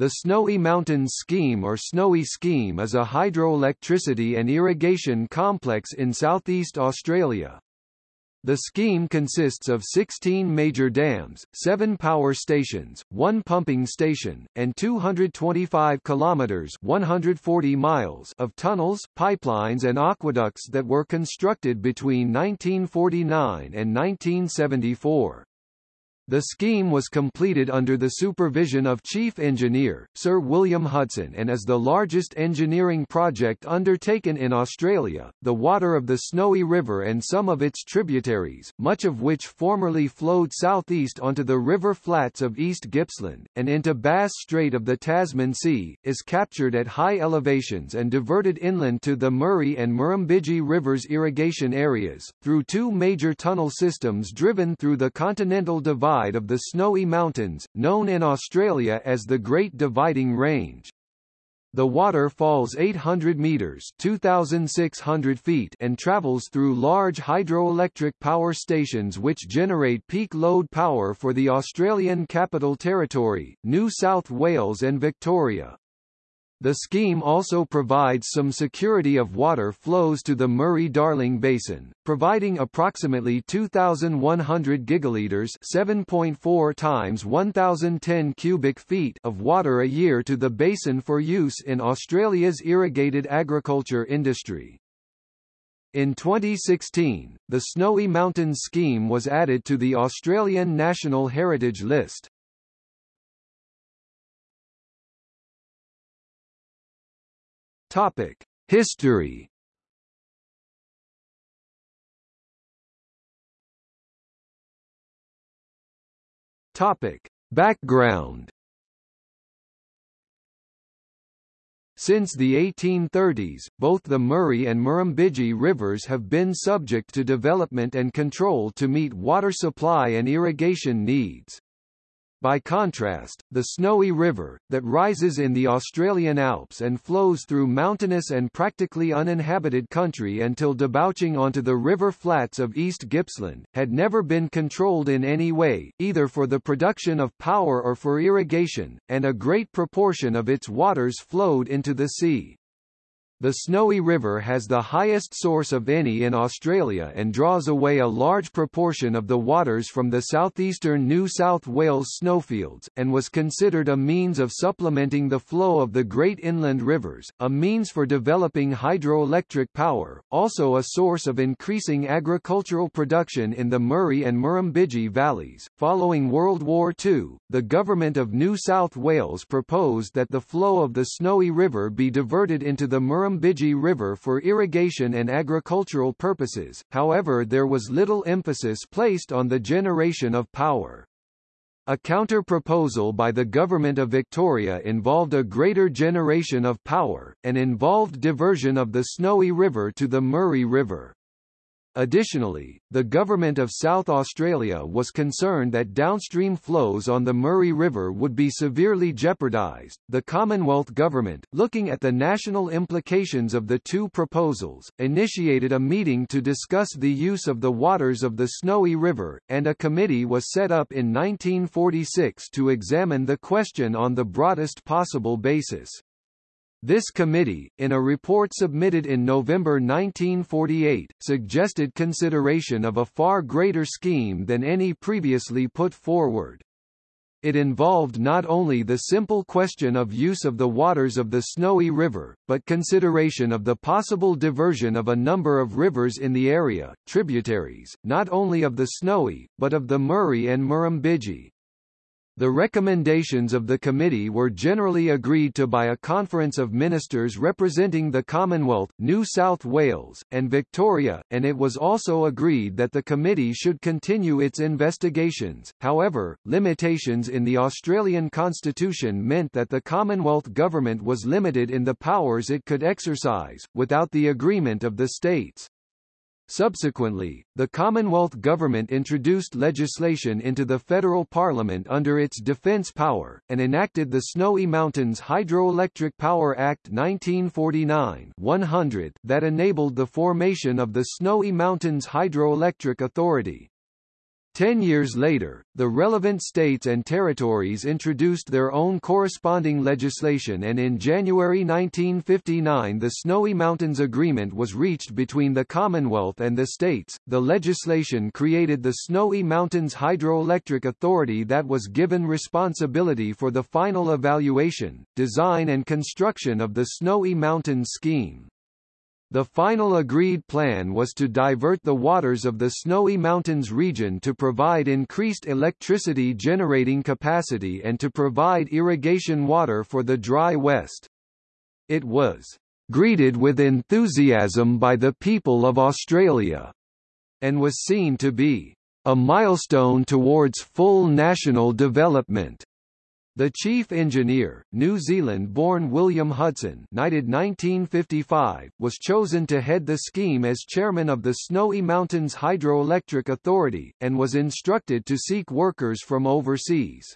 The Snowy Mountains Scheme or Snowy Scheme is a hydroelectricity and irrigation complex in southeast Australia. The scheme consists of 16 major dams, 7 power stations, 1 pumping station, and 225 kilometers 140 miles of tunnels, pipelines and aqueducts that were constructed between 1949 and 1974. The scheme was completed under the supervision of Chief Engineer, Sir William Hudson and is the largest engineering project undertaken in Australia. The water of the Snowy River and some of its tributaries, much of which formerly flowed southeast onto the river flats of East Gippsland, and into Bass Strait of the Tasman Sea, is captured at high elevations and diverted inland to the Murray and Murrumbidgee Rivers irrigation areas, through two major tunnel systems driven through the Continental Divide side of the Snowy Mountains, known in Australia as the Great Dividing Range. The water falls 800 meters (2600 feet) and travels through large hydroelectric power stations which generate peak load power for the Australian Capital Territory, New South Wales and Victoria. The scheme also provides some security of water flows to the Murray-Darling Basin, providing approximately 2,100 gigalitres 7.4 times 1,010 cubic feet of water a year to the basin for use in Australia's irrigated agriculture industry. In 2016, the Snowy Mountains scheme was added to the Australian National Heritage List. Topic: History. Topic: Background. Since the 1830s, both the Murray and Murrumbidgee rivers have been subject to development and control to meet water supply and irrigation needs. By contrast, the Snowy River, that rises in the Australian Alps and flows through mountainous and practically uninhabited country until debouching onto the river flats of East Gippsland, had never been controlled in any way, either for the production of power or for irrigation, and a great proportion of its waters flowed into the sea. The Snowy River has the highest source of any in Australia and draws away a large proportion of the waters from the southeastern New South Wales snowfields, and was considered a means of supplementing the flow of the great inland rivers, a means for developing hydroelectric power, also a source of increasing agricultural production in the Murray and Murrumbidgee valleys. Following World War II, the Government of New South Wales proposed that the flow of the Snowy River be diverted into the Murrumbidgee Murrumbidgee River for irrigation and agricultural purposes, however there was little emphasis placed on the generation of power. A counter-proposal by the Government of Victoria involved a greater generation of power, and involved diversion of the Snowy River to the Murray River. Additionally, the Government of South Australia was concerned that downstream flows on the Murray River would be severely jeopardised. The Commonwealth Government, looking at the national implications of the two proposals, initiated a meeting to discuss the use of the waters of the Snowy River, and a committee was set up in 1946 to examine the question on the broadest possible basis. This committee, in a report submitted in November 1948, suggested consideration of a far greater scheme than any previously put forward. It involved not only the simple question of use of the waters of the Snowy River, but consideration of the possible diversion of a number of rivers in the area, tributaries, not only of the Snowy, but of the Murray and Murrumbidgee. The recommendations of the committee were generally agreed to by a conference of ministers representing the Commonwealth, New South Wales, and Victoria, and it was also agreed that the committee should continue its investigations. However, limitations in the Australian constitution meant that the Commonwealth government was limited in the powers it could exercise, without the agreement of the states. Subsequently, the Commonwealth Government introduced legislation into the federal parliament under its defence power, and enacted the Snowy Mountains Hydroelectric Power Act 1949 100 that enabled the formation of the Snowy Mountains Hydroelectric Authority. Ten years later, the relevant states and territories introduced their own corresponding legislation and in January 1959 the Snowy Mountains Agreement was reached between the Commonwealth and the states. The legislation created the Snowy Mountains Hydroelectric Authority that was given responsibility for the final evaluation, design and construction of the Snowy Mountains scheme. The final agreed plan was to divert the waters of the Snowy Mountains region to provide increased electricity generating capacity and to provide irrigation water for the dry West. It was greeted with enthusiasm by the people of Australia, and was seen to be a milestone towards full national development. The chief engineer, New Zealand-born William Hudson knighted 1955, was chosen to head the scheme as chairman of the Snowy Mountains Hydroelectric Authority, and was instructed to seek workers from overseas.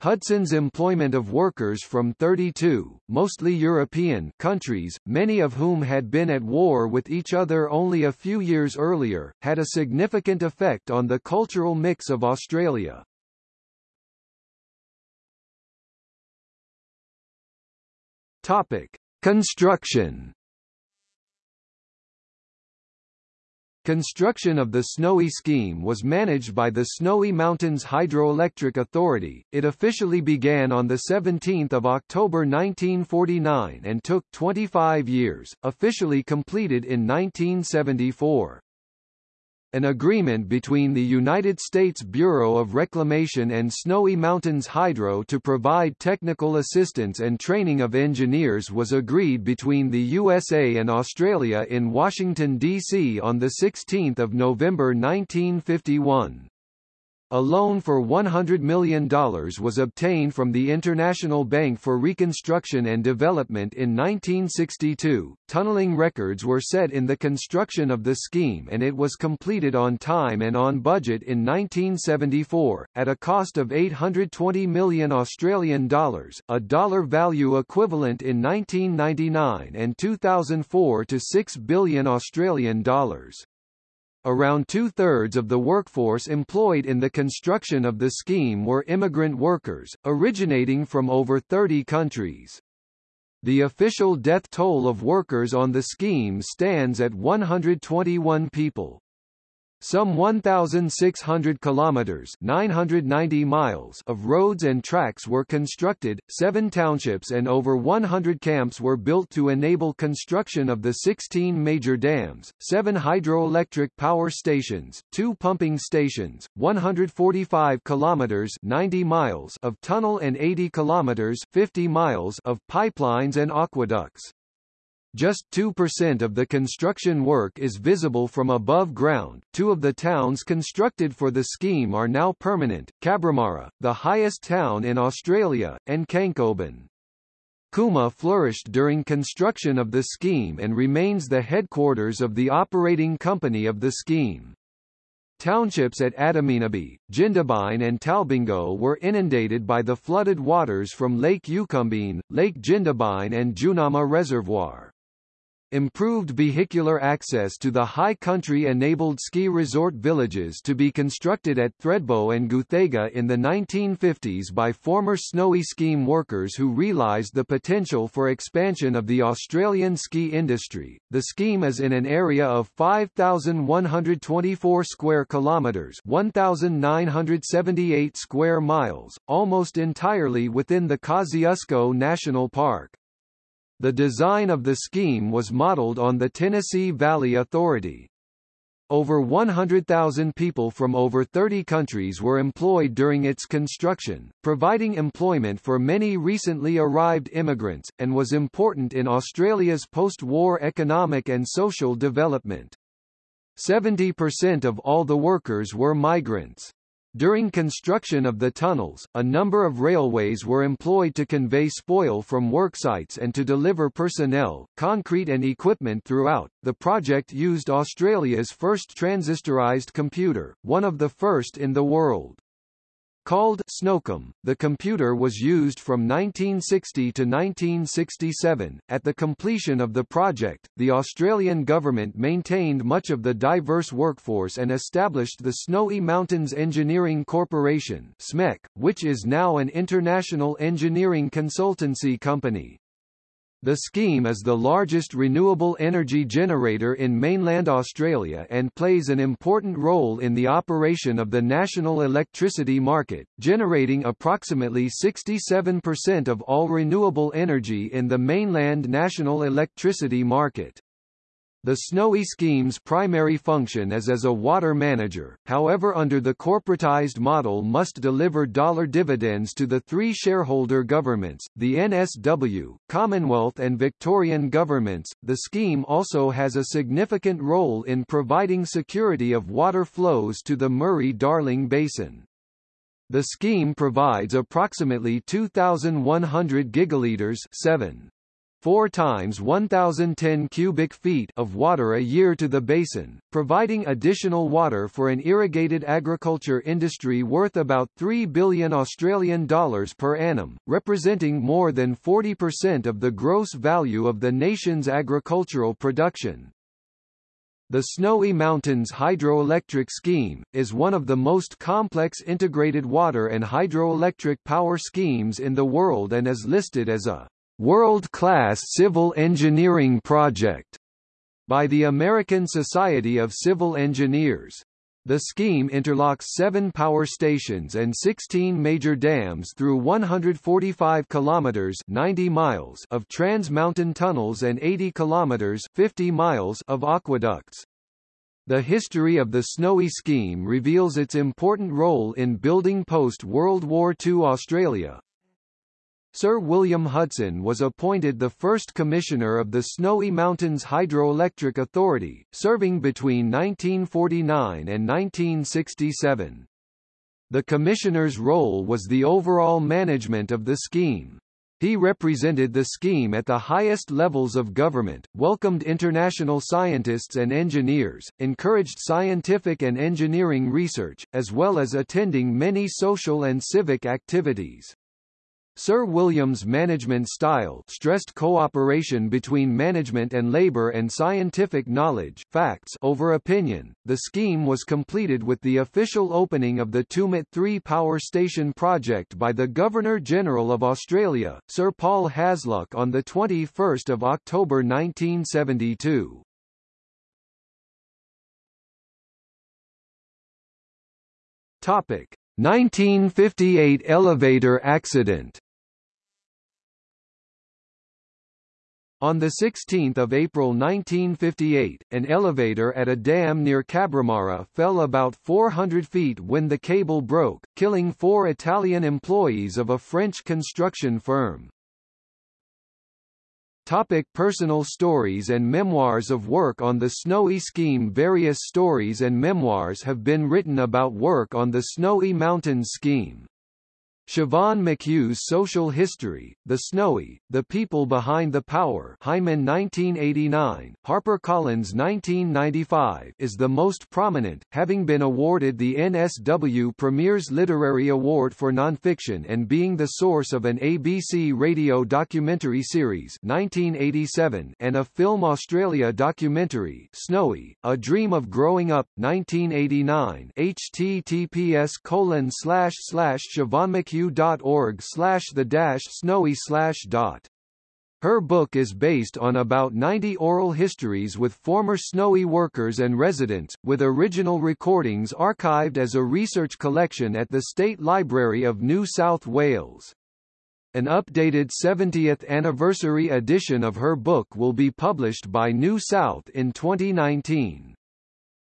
Hudson's employment of workers from 32, mostly European, countries, many of whom had been at war with each other only a few years earlier, had a significant effect on the cultural mix of Australia. Topic: Construction. Construction of the Snowy scheme was managed by the Snowy Mountains Hydroelectric Authority. It officially began on the 17th of October 1949 and took 25 years, officially completed in 1974 an agreement between the United States Bureau of Reclamation and Snowy Mountains Hydro to provide technical assistance and training of engineers was agreed between the USA and Australia in Washington, D.C. on 16 November 1951. A loan for $100 million was obtained from the International Bank for Reconstruction and Development in 1962. Tunneling records were set in the construction of the scheme and it was completed on time and on budget in 1974, at a cost of 820 million Australian dollars, a dollar value equivalent in 1999 and 2004 to 6 billion Australian dollars. Around two-thirds of the workforce employed in the construction of the scheme were immigrant workers, originating from over 30 countries. The official death toll of workers on the scheme stands at 121 people. Some 1,600 kilometers (990 miles) of roads and tracks were constructed, seven townships and over 100 camps were built to enable construction of the 16 major dams, seven hydroelectric power stations, two pumping stations, 145 kilometers (90 miles) of tunnel and 80 kilometers (50 miles) of pipelines and aqueducts. Just 2% of the construction work is visible from above ground. Two of the towns constructed for the scheme are now permanent, Cabramurra, the highest town in Australia, and Khancoban. Cooma flourished during construction of the scheme and remains the headquarters of the operating company of the scheme. Townships at Adaminaby, Jindabyne and Talbingo were inundated by the flooded waters from Lake Eucumbene, Lake Jindabyne and Jounama Reservoir. Improved vehicular access to the high country-enabled ski resort villages to be constructed at Thredbo and Guthega in the 1950s by former Snowy Scheme workers who realised the potential for expansion of the Australian ski industry. The scheme is in an area of 5,124 square kilometres 1,978 square miles, almost entirely within the Kosciuszko National Park. The design of the scheme was modeled on the Tennessee Valley Authority. Over 100,000 people from over 30 countries were employed during its construction, providing employment for many recently arrived immigrants, and was important in Australia's post-war economic and social development. 70% of all the workers were migrants. During construction of the tunnels, a number of railways were employed to convey spoil from worksites and to deliver personnel, concrete and equipment throughout. The project used Australia's first transistorized computer, one of the first in the world. Called SNOCOM, the computer was used from 1960 to 1967. At the completion of the project, the Australian government maintained much of the diverse workforce and established the Snowy Mountains Engineering Corporation (SMEC), which is now an international engineering consultancy company. The scheme is the largest renewable energy generator in mainland Australia and plays an important role in the operation of the national electricity market, generating approximately 67% of all renewable energy in the mainland national electricity market. The Snowy scheme's primary function is as a water manager, however under the corporatized model must deliver dollar dividends to the three shareholder governments, the NSW, Commonwealth and Victorian governments. The scheme also has a significant role in providing security of water flows to the Murray-Darling Basin. The scheme provides approximately 2,100 gigalitres 7 4 times 1010 cubic feet of water a year to the basin, providing additional water for an irrigated agriculture industry worth about 3 billion Australian dollars per annum, representing more than 40% of the gross value of the nation's agricultural production. The Snowy Mountains Hydroelectric Scheme, is one of the most complex integrated water and hydroelectric power schemes in the world and is listed as a World-Class Civil Engineering Project by the American Society of Civil Engineers. The scheme interlocks seven power stations and 16 major dams through 145 kilometers 90 miles of trans-mountain tunnels and 80 kilometers 50 miles of aqueducts. The history of the Snowy scheme reveals its important role in building post-World War II Australia, Sir William Hudson was appointed the first commissioner of the Snowy Mountains Hydroelectric Authority, serving between 1949 and 1967. The commissioner's role was the overall management of the scheme. He represented the scheme at the highest levels of government, welcomed international scientists and engineers, encouraged scientific and engineering research, as well as attending many social and civic activities. Sir William's management style stressed cooperation between management and labor and scientific knowledge facts over opinion. The scheme was completed with the official opening of the Tumut 3 power station project by the Governor-General of Australia, Sir Paul Hasluck on 21 October 1972. Topic. 1958 elevator accident On 16 April 1958, an elevator at a dam near Cabramurra fell about 400 feet when the cable broke, killing four Italian employees of a French construction firm. Topic personal stories and memoirs of work on the Snowy Scheme Various stories and memoirs have been written about work on the Snowy Mountains Scheme. Siobhan McHugh's Social History, The Snowy, The People Behind the Power Heinemann 1989, HarperCollins 1995 is the most prominent, having been awarded the NSW Premier's Literary Award for Nonfiction and being the source of an ABC radio documentary series 1987 and a Film Australia documentary Snowy, A Dream of Growing Up, 1989 https colon slash slash Siobhan McHugh slash the dash snowy slash dot. Her book is based on about 90 oral histories with former Snowy workers and residents, with original recordings archived as a research collection at the State Library of New South Wales. An updated 70th anniversary edition of her book will be published by New South in 2019.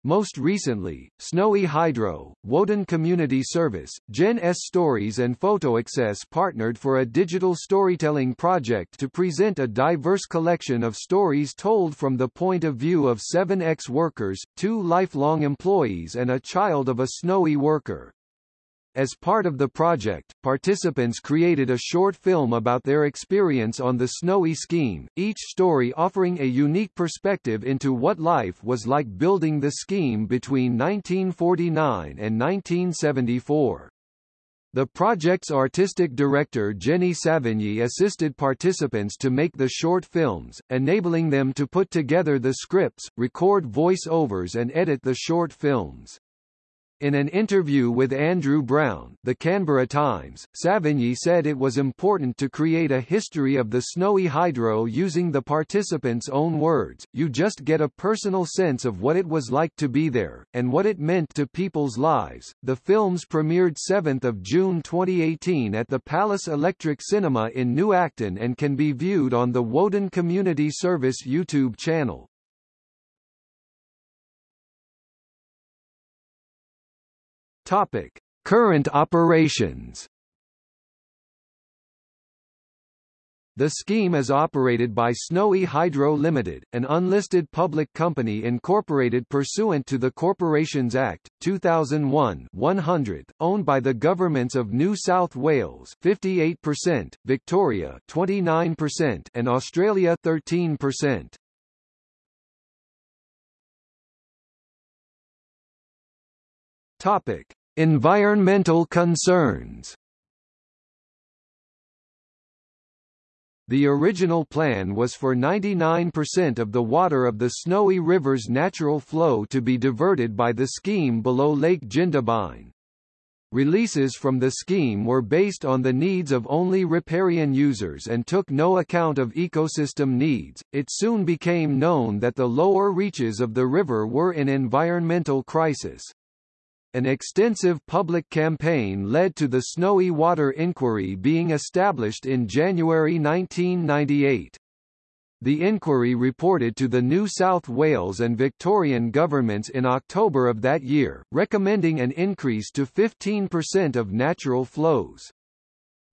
Most recently, Snowy Hydro, Woden Community Service, Gen S Stories and PhotoAccess partnered for a digital storytelling project to present a diverse collection of stories told from the point of view of seven ex-workers, two lifelong employees and a child of a Snowy worker. As part of the project, participants created a short film about their experience on the Snowy scheme, each story offering a unique perspective into what life was like building the scheme between 1949 and 1974. The project's artistic director Jenny Savigny assisted participants to make the short films, enabling them to put together the scripts, record voice-overs and edit the short films. In an interview with Andrew Brown, the Canberra Times, Savigny said it was important to create a history of the snowy hydro using the participants' own words. You just get a personal sense of what it was like to be there, and what it meant to people's lives. The films premiered 7th of June 2018 at the Palace Electric Cinema in New Acton and can be viewed on the Woden Community Service YouTube channel. Topic: Current operations. The scheme is operated by Snowy Hydro Limited, an unlisted public company incorporated pursuant to the Corporations Act, 2001 100, owned by the governments of New South Wales 58%, Victoria 29%, and Australia 13%. Topic: Environmental concerns. The original plan was for 99% of the water of the Snowy River's natural flow to be diverted by the scheme below Lake Jindabyne. Releases from the scheme were based on the needs of only riparian users and took no account of ecosystem needs. It soon became known that the lower reaches of the river were in environmental crisis. An extensive public campaign led to the Snowy Water Inquiry being established in January 1998. The inquiry reported to the New South Wales and Victorian governments in October of that year, recommending an increase to 15% of natural flows.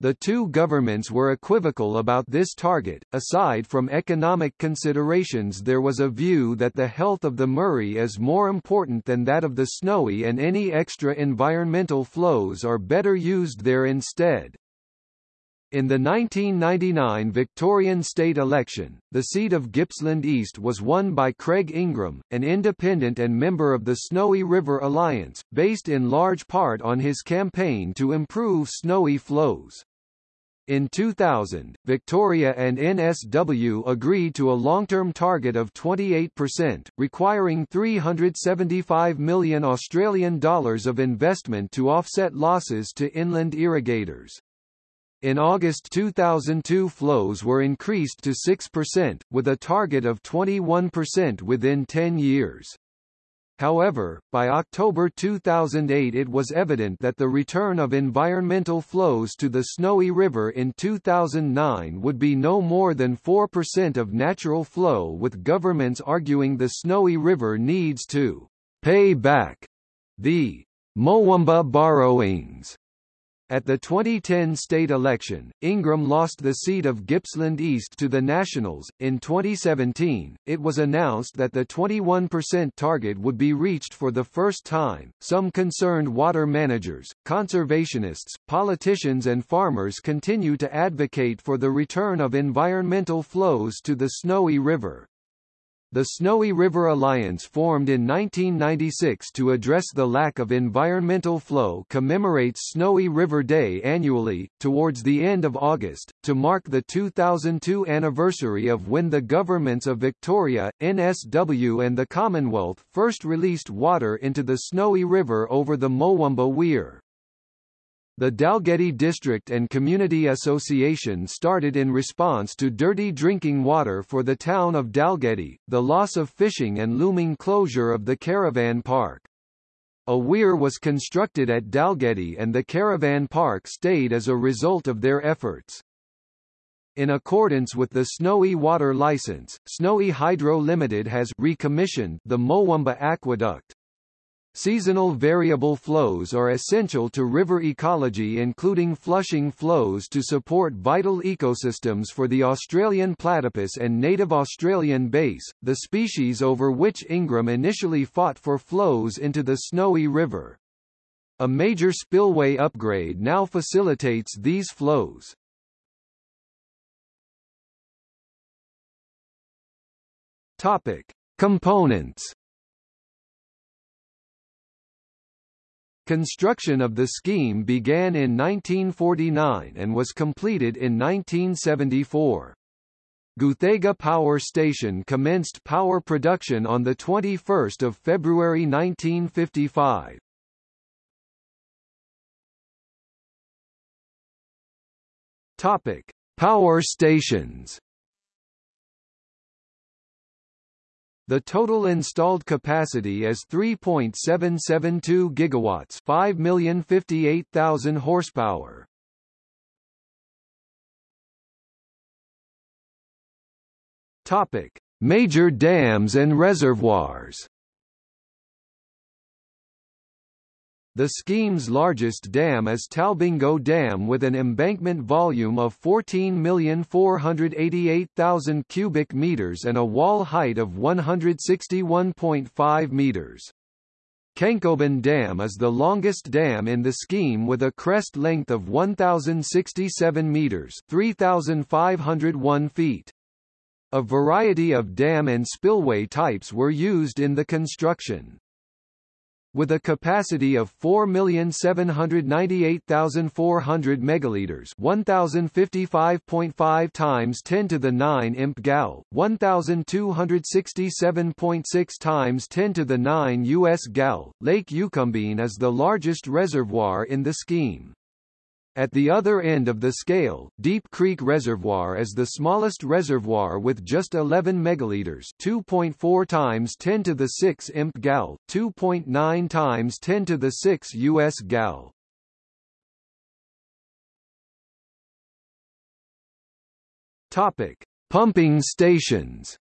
The two governments were equivocal about this target. Aside from economic considerations, there was a view that the health of the Murray is more important than that of the Snowy, and any extra environmental flows are better used there instead. In the 1999 Victorian state election, the seat of Gippsland East was won by Craig Ingram, an independent and member of the Snowy River Alliance, based in large part on his campaign to improve snowy flows. In 2000, Victoria and NSW agreed to a long-term target of 28%, requiring 375 million Australian dollars of investment to offset losses to inland irrigators. In August 2002 flows were increased to 6%, with a target of 21% within 10 years. However, by October 2008 it was evident that the return of environmental flows to the Snowy River in 2009 would be no more than 4% of natural flow with governments arguing the Snowy River needs to pay back the Mowamba borrowings at the 2010 state election, Ingram lost the seat of Gippsland East to the Nationals. In 2017, it was announced that the 21% target would be reached for the first time. Some concerned water managers, conservationists, politicians, and farmers continue to advocate for the return of environmental flows to the Snowy River. The Snowy River Alliance formed in 1996 to address the lack of environmental flow commemorates Snowy River Day annually, towards the end of August, to mark the 2002 anniversary of when the governments of Victoria, NSW and the Commonwealth first released water into the Snowy River over the Mowamba Weir. The Dalgety District and Community Association started in response to dirty drinking water for the town of Dalgety, the loss of fishing and looming closure of the caravan park. A weir was constructed at Dalgety and the caravan park stayed as a result of their efforts. In accordance with the Snowy Water License, Snowy Hydro Limited has recommissioned the Mowamba Aqueduct. Seasonal variable flows are essential to river ecology including flushing flows to support vital ecosystems for the Australian platypus and native Australian bass, the species over which Ingram initially fought for flows into the Snowy River. A major spillway upgrade now facilitates these flows. Topic: Components Construction of the scheme began in 1949 and was completed in 1974. Guthega Power Station commenced power production on 21 February 1955. Topic: Power stations. The total installed capacity is 3.772 gigawatts, 5,058,000 horsepower. Topic: Major dams and reservoirs. The scheme's largest dam is Talbingo Dam with an embankment volume of 14,488,000 cubic meters and a wall height of 161.5 meters. Khancoban Dam is the longest dam in the scheme with a crest length of 1,067 meters 3,501 feet. A variety of dam and spillway types were used in the construction. With a capacity of 4,798,400 megaliters, 1055.5 times 10 to the 9 imp gal, 1267.6 times 10 to the 9 US gal, Lake Eucumbene is the largest reservoir in the scheme. At the other end of the scale, Deep Creek Reservoir is the smallest reservoir with just 11 megaliters, 2.4 times 10 to the 6 imp gal, 2.9 times 10 to the 6 US gal. Topic: Pumping stations.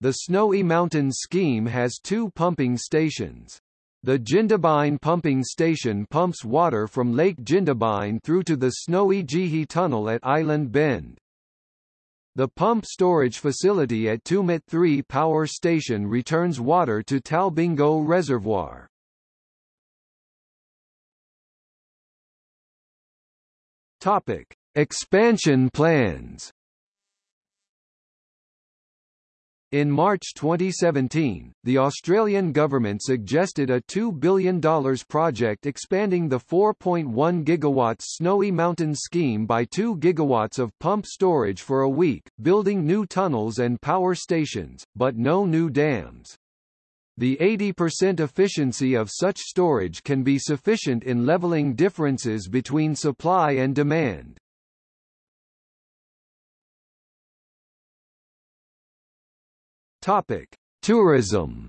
The Snowy Mountains scheme has two pumping stations. The Jindabyne pumping station pumps water from Lake Jindabyne through to the Snowy Geehi Tunnel at Island Bend. The pump storage facility at Tumut 3 Power Station returns water to Talbingo Reservoir. Topic: Expansion plans. In March 2017, the Australian government suggested a $2 billion project expanding the 4.1 GW Snowy Mountains scheme by 2 GW of pump storage for a week, building new tunnels and power stations, but no new dams. The 80% efficiency of such storage can be sufficient in leveling differences between supply and demand. Topic: Tourism.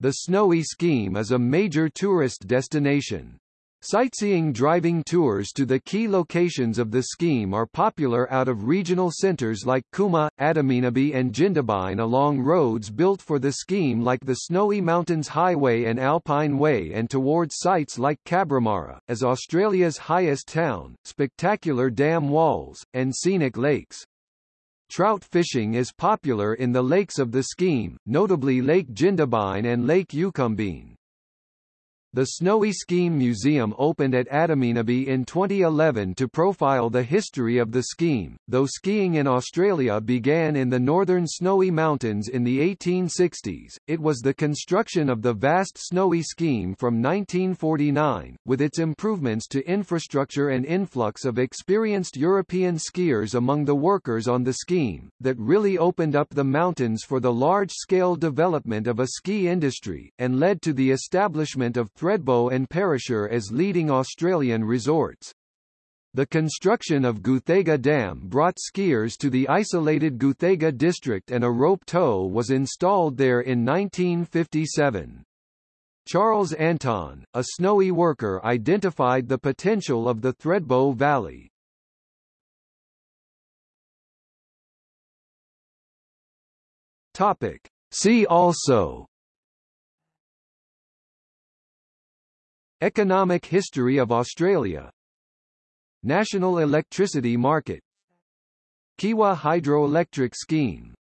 The Snowy Scheme is a major tourist destination. Sightseeing driving tours to the key locations of the scheme are popular out of regional centres like Cooma, Adaminaby and Jindabyne along roads built for the scheme like the Snowy Mountains Highway and Alpine Way and towards sites like Cabramurra, as Australia's highest town, spectacular dam walls, and scenic lakes. Trout fishing is popular in the lakes of the scheme, notably Lake Jindabyne and Lake Eucumbene. The Snowy Scheme Museum opened at Adaminaby in 2011 to profile the history of the scheme. Though skiing in Australia began in the northern Snowy Mountains in the 1860s, it was the construction of the vast Snowy Scheme from 1949, with its improvements to infrastructure and influx of experienced European skiers among the workers on the scheme, that really opened up the mountains for the large-scale development of a ski industry, and led to the establishment of Thredbo and Perisher as leading Australian resorts. The construction of Guthega Dam brought skiers to the isolated Guthega district and a rope tow was installed there in 1957. Charles Anton, a snowy worker identified the potential of the Thredbo Valley. Topic. See also Economic history of Australia. National electricity market. Kiewa hydroelectric scheme